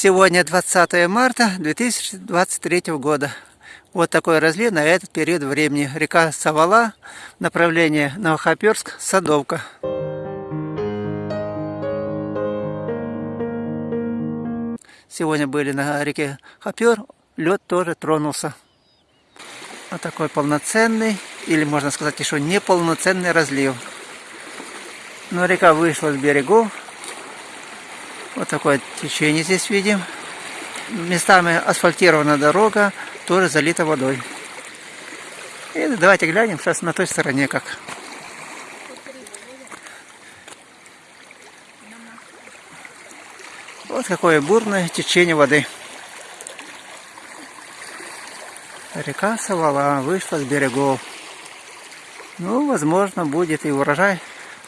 Сегодня 20 марта 2023 года. Вот такой разлив на этот период времени. Река Савала, направление Новохоперск, Садовка. Сегодня были на реке Хопер, лед тоже тронулся. Вот такой полноценный, или можно сказать еще неполноценный разлив. Но река вышла с берегов, вот такое течение здесь видим. Местами асфальтирована дорога, тоже залита водой. И давайте глянем сейчас на той стороне как. Вот какое бурное течение воды. Река Савала вышла с берегов. Ну, возможно, будет и урожай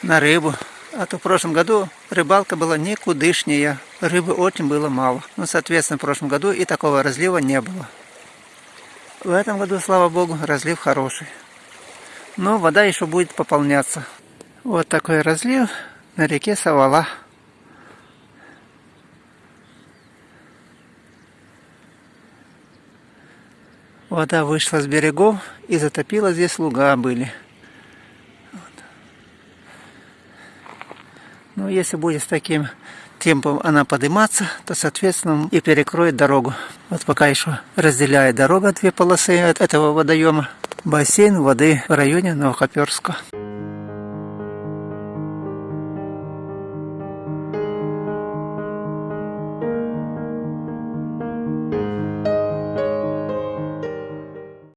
на рыбу. А то в прошлом году рыбалка была никудышняя. Рыбы очень было мало. Ну, соответственно, в прошлом году и такого разлива не было. В этом году, слава богу, разлив хороший. Но вода еще будет пополняться. Вот такой разлив на реке Савала. Вода вышла с берегов и затопила здесь луга были. Но ну, если будет с таким темпом она подниматься, то, соответственно, и перекроет дорогу. Вот пока еще разделяет дорога две полосы от этого водоема. Бассейн воды в районе Новохоперска.